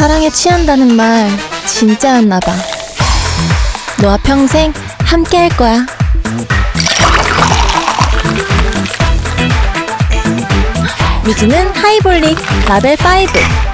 사랑에 취한다는 말 진짜였나 봐. 너와 평생 함께 할 거야. 미즈는 하이볼릭 라벨 5.